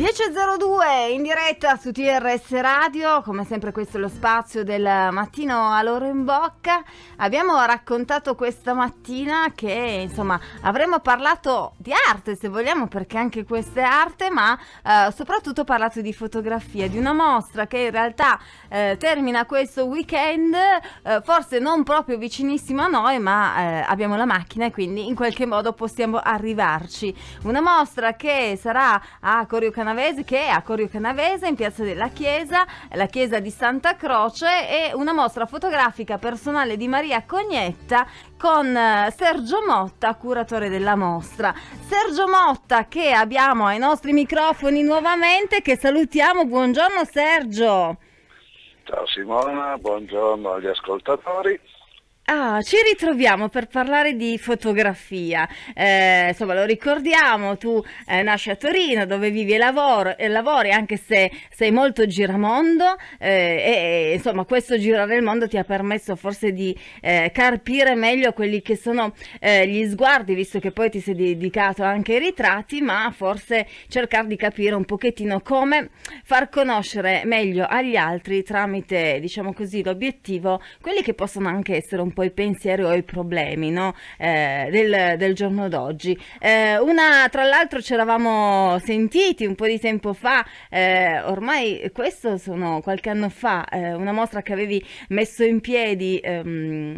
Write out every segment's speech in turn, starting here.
10.02 in diretta su TRS Radio, come sempre questo è lo spazio del mattino a loro in bocca. Abbiamo raccontato questa mattina che insomma avremmo parlato di arte se vogliamo perché anche questa è arte, ma eh, soprattutto parlato di fotografia, di una mostra che in realtà eh, termina questo weekend, eh, forse non proprio vicinissimo a noi, ma eh, abbiamo la macchina e quindi in qualche modo possiamo arrivarci. Una mostra che sarà a Corio Canavese, che è a Corio Canavese in Piazza della Chiesa, la chiesa di Santa Croce e una mostra fotografica personale di Maria Cognetta con eh, Sergio Motta, curatore della mostra. Sergio Motta che abbiamo ai nostri microfoni nuovamente, che salutiamo. Buongiorno Sergio. Ciao Simona, buongiorno agli ascoltatori. Ah, ci ritroviamo per parlare di fotografia. Eh, insomma, lo ricordiamo, tu eh, nasci a Torino dove vivi e, lavoro, e lavori, anche se sei molto giramondo eh, e insomma questo girare il mondo ti ha permesso forse di eh, carpire meglio quelli che sono eh, gli sguardi, visto che poi ti sei dedicato anche ai ritratti, ma forse cercare di capire un pochettino come far conoscere meglio agli altri tramite, diciamo così, l'obiettivo, quelli che possono anche essere un po' po' i pensieri o i problemi no? eh, del, del, giorno d'oggi. Eh, una, tra l'altro ci eravamo sentiti un po' di tempo fa, eh, ormai questo sono qualche anno fa, eh, una mostra che avevi messo in piedi ehm,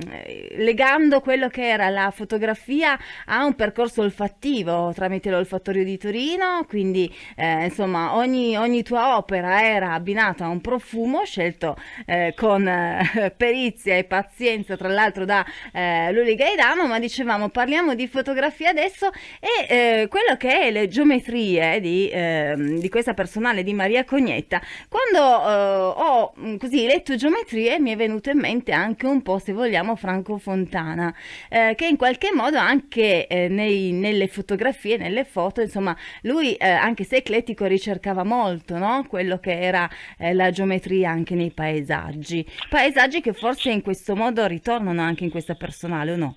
legando quello che era la fotografia a un percorso olfattivo tramite l'olfattorio di Torino, quindi eh, insomma ogni, ogni, tua opera era abbinata a un profumo scelto eh, con perizia e pazienza tra l'altro l'altro da eh, Luli Gaidano, ma dicevamo parliamo di fotografia adesso e eh, quello che è le geometrie di, eh, di, questa personale di Maria Cognetta. Quando eh, ho mm, così letto geometrie mi è venuto in mente anche un po', se vogliamo, Franco Fontana, eh, che in qualche modo anche eh, nei, nelle fotografie, nelle foto, insomma, lui anche se eclettico ricercava molto no? quello che era la geometria anche nei paesaggi, paesaggi che forse in questo modo ritornano anche in questa personale o no?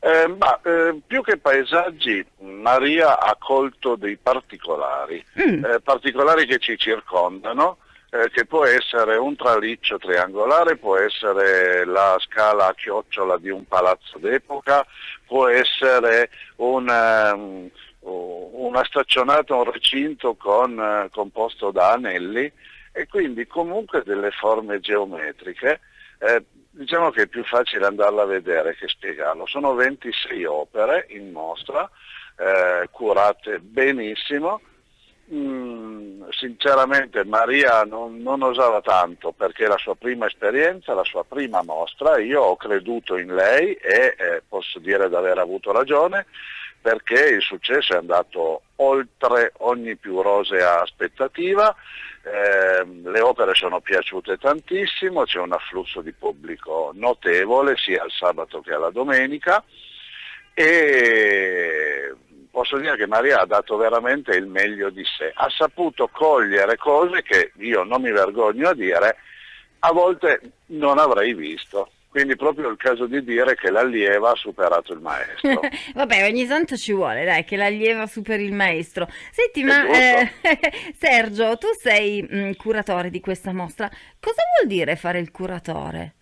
Eh, ma, eh, più che paesaggi, Maria ha colto dei particolari, mm. eh, particolari che ci circondano, eh, che può essere un traliccio triangolare, può essere la scala a chiocciola di un palazzo d'epoca, può essere un, um, una staccionata, un recinto con, uh, composto da anelli e quindi comunque delle forme geometriche. Diciamo che è più facile andarla a vedere che spiegarlo. Sono 26 opere in mostra, eh, curate benissimo. Mm, sinceramente Maria non, non, osava tanto perché è la sua prima esperienza, la sua prima mostra, io ho creduto in lei e eh, posso dire di aver avuto ragione perché il successo è andato oltre ogni più rosea aspettativa, eh, le opere sono piaciute tantissimo, c'è un afflusso di pubblico notevole sia il sabato che alla domenica. E posso dire che Maria ha dato veramente il meglio di sé, ha saputo cogliere cose che io non mi vergogno a dire, a volte non avrei visto. Quindi proprio il caso di dire che l'allieva ha superato il maestro. Vabbè, ogni tanto ci vuole, dai, che l'allieva superi il maestro. Senti, ma eh, Sergio, tu sei mh, mm, curatore di questa mostra. Cosa vuol dire fare il curatore?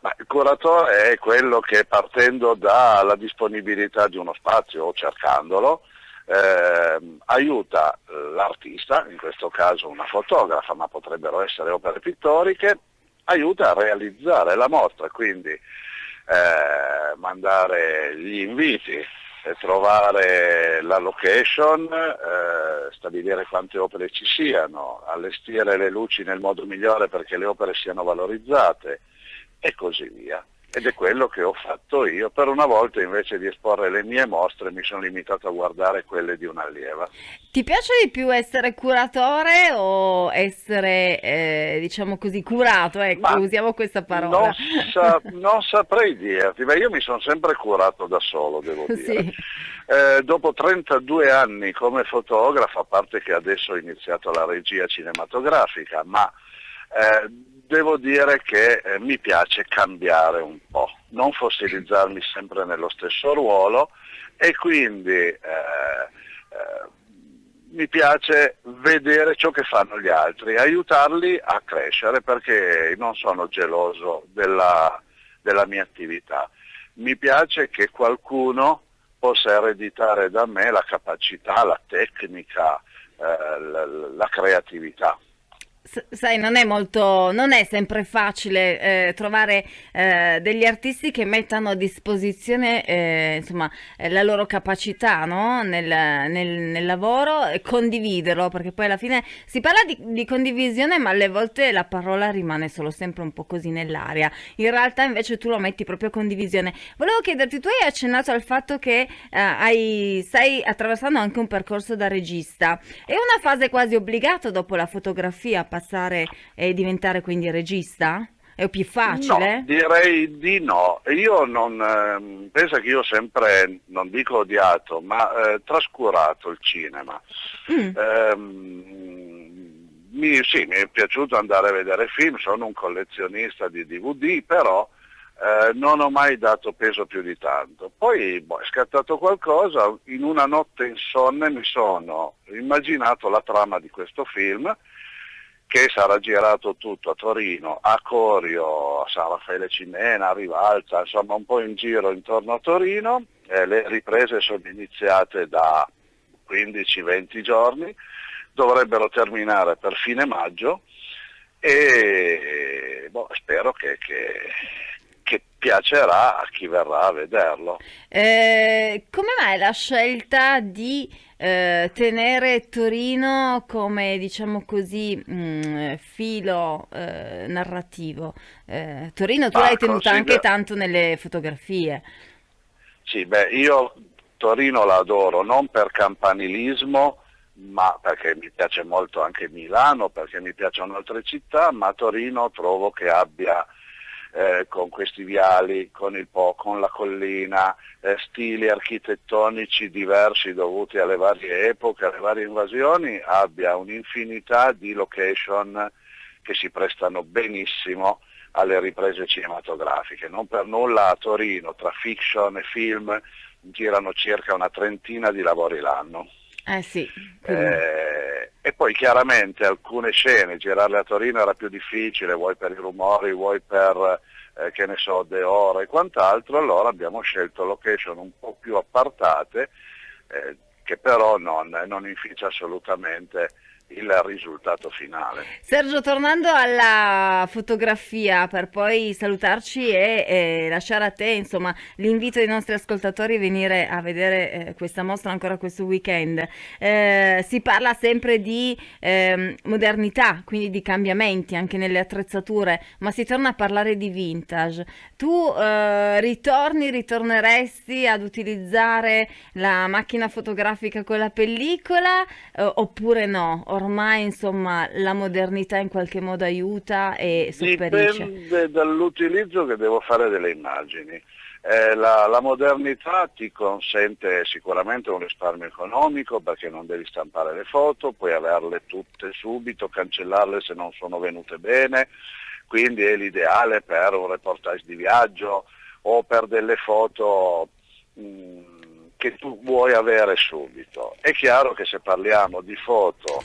Ma il curatore è quello che partendo dalla disponibilità di uno spazio o cercandolo, eh, aiuta l'artista, in questo caso una fotografa, ma potrebbero essere opere pittoriche, aiuta a realizzare la mostra, quindi eh, mandare gli inviti, trovare la location, eh, stabilire quante opere ci siano, allestire le luci nel modo migliore perché le opere siano valorizzate e così via ed è quello che ho fatto io. Per una volta invece di esporre le mie mostre mi sono limitato a guardare quelle di un'allieva. Ti piace di più essere curatore o essere, eh, diciamo così, curato? Ecco, Ma usiamo questa parola. Non, sa non saprei dirti, ma io mi sono sempre curato da solo, devo dire. Sì. Eh, dopo 32 anni come fotografo, a parte che adesso ho iniziato la regia cinematografica, ma eh, devo dire che eh, mi piace cambiare un po', non fossilizzarmi sempre nello stesso ruolo e quindi eh, eh, mi piace vedere ciò che fanno gli altri, aiutarli a crescere perché non sono geloso della, della mia attività. Mi piace che qualcuno possa ereditare da me la capacità, la tecnica, eh, la, la creatività sai, non è molto, non è sempre facile eh, trovare eh, degli artisti che mettano a disposizione eh, insomma, eh, la loro capacità no? nel, nel, nel, lavoro e condividerlo, perché poi alla fine si parla di, di, condivisione, ma alle volte la parola rimane solo sempre un po' così nell'aria. In realtà invece tu lo metti proprio a condivisione. Volevo chiederti, tu hai accennato al fatto che eh, hai, stai attraversando anche un percorso da regista. È una fase quasi obbligata dopo la fotografia passare e diventare quindi regista? È più facile? No, direi di no. Io non, eh, penso che io ho sempre, non dico odiato, ma eh, trascurato il cinema. Mm. Eh, mi, sì, mi è piaciuto andare a vedere film, sono un collezionista di DVD, però eh, non ho mai dato peso più di tanto. Poi boh, è scattato qualcosa, in una notte insonne mi sono immaginato la trama di questo film che sarà girato tutto a Torino, a Corio, a San Raffaele Cimena, a Rivalta, insomma un po' in giro intorno a Torino. Eh, le riprese sono iniziate da 15-20 giorni, dovrebbero terminare per fine maggio e boh, spero che, che, che, piacerà a chi verrà a vederlo. Eh, come mai la scelta di eh, tenere Torino come diciamo così mh, mm, filo eh, narrativo. Eh, Torino tu l'hai tenuta anche tanto nelle fotografie. Sì, beh, io Torino la adoro non per campanilismo, ma perché mi piace molto anche Milano, perché mi piacciono altre città, ma Torino trovo che abbia eh, con questi viali, con il Po, con la collina, eh, stili architettonici diversi dovuti alle varie epoche, alle varie invasioni, abbia un'infinità di location che si prestano benissimo alle riprese cinematografiche. Non per nulla a Torino, tra fiction e film, girano circa una trentina di lavori l'anno. Eh sì. Eh, e poi chiaramente alcune scene, girarle a Torino era più difficile, vuoi per i rumori, vuoi per, eh, che ne so, De Oro e quant'altro, allora abbiamo scelto location un po' più appartate, eh, che però non, non inficia assolutamente il risultato finale. Sergio, tornando alla fotografia per poi salutarci e, e lasciare a te l'invito ai nostri ascoltatori a venire a vedere eh, questa mostra ancora questo weekend. Eh, si parla sempre di eh, modernità, quindi di cambiamenti anche nelle attrezzature, ma si torna a parlare di vintage. Tu eh, ritorni, ritorneresti ad utilizzare la macchina fotografica con la pellicola eh, oppure no? Ormai insomma la modernità in qualche modo aiuta e sopperisce? Dipende dall'utilizzo che devo fare delle immagini. Eh, la, la, modernità ti consente sicuramente un risparmio economico perché non devi stampare le foto, puoi averle tutte subito, cancellarle se non sono venute bene, quindi è l'ideale per un reportage di viaggio o per delle foto mh, mm, che tu vuoi avere subito. È chiaro che se parliamo di foto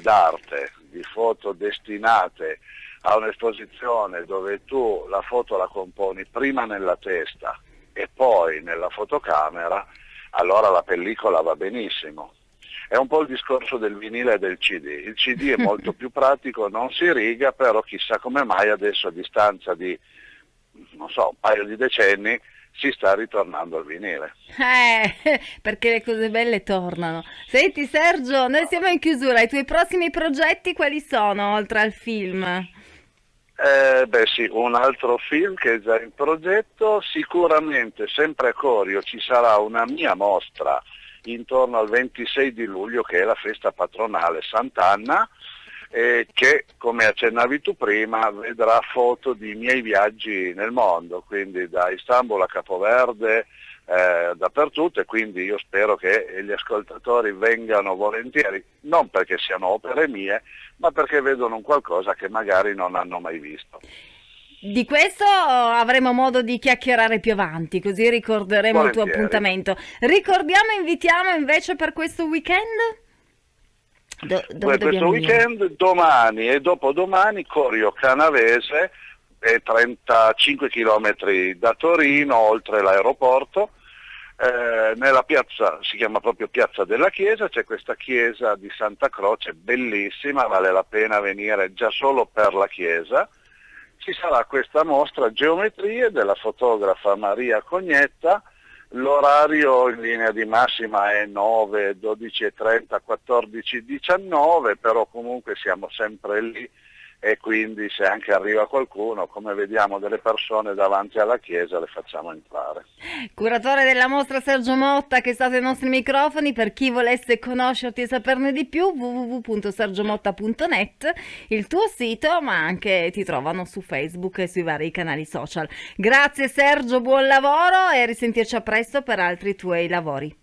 d'arte, di foto destinate a un'esposizione dove tu la foto la componi prima nella testa e poi nella fotocamera, allora la pellicola va benissimo. È un po' il discorso del vinile e del CD. Il CD è molto più pratico, non si riga, però chissà come mai adesso a distanza di, non so, un paio di decenni, si sta ritornando al vinile. Eh, perché le cose belle tornano. Senti Sergio, noi siamo in chiusura, i tuoi prossimi progetti quali sono oltre al film? Eh, beh sì, un altro film che è già in progetto, sicuramente sempre a Corio ci sarà una mia mostra intorno al 26 di luglio che è la festa patronale Sant'Anna eh, che come accennavi tu prima vedrà foto di miei viaggi nel mondo, quindi da Istanbul a Capoverde, eh, dappertutto e quindi io spero che gli ascoltatori vengano volentieri, non perché siano opere mie, ma perché vedono un qualcosa che magari non hanno mai visto. Di questo avremo modo di chiacchierare più avanti, così ricorderemo Volentieri. il tuo appuntamento. Ricordiamo e invitiamo invece per questo weekend? Do, dove questo weekend, domani e dopodomani Corio Canavese, è 35 km da Torino, oltre l'aeroporto, eh, nella piazza, si chiama proprio Piazza della Chiesa, c'è questa chiesa di Santa Croce, bellissima, vale la pena venire già solo per la chiesa. Ci sarà questa mostra Geometrie della fotografa Maria Cognetta, l'orario in linea di massima è 9, 12.30, 14, 19, però comunque siamo sempre lì e quindi se anche arriva qualcuno, come vediamo delle persone davanti alla chiesa, le facciamo entrare. Curatore della mostra Sergio Motta che è stato ai nostri microfoni, per chi volesse conoscerti e saperne di più www.sergiomotta.net, il tuo sito, ma anche ti trovano su Facebook e sui vari canali social. Grazie Sergio, buon lavoro e risentirci a presto per altri tuoi lavori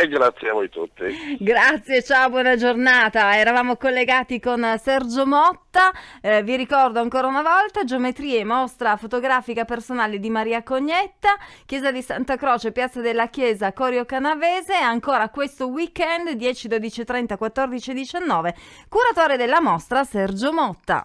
e grazie a voi tutti. Grazie, ciao, buona giornata. Eravamo collegati con Sergio Motta. Eh, vi ricordo ancora una volta geometrie, mostra fotografica personale di Maria Cognetta, Chiesa di Santa Croce, Piazza della Chiesa, Corio Canavese. Ancora questo weekend 10, 12, 30, 14, 19. Curatore della mostra Sergio Motta.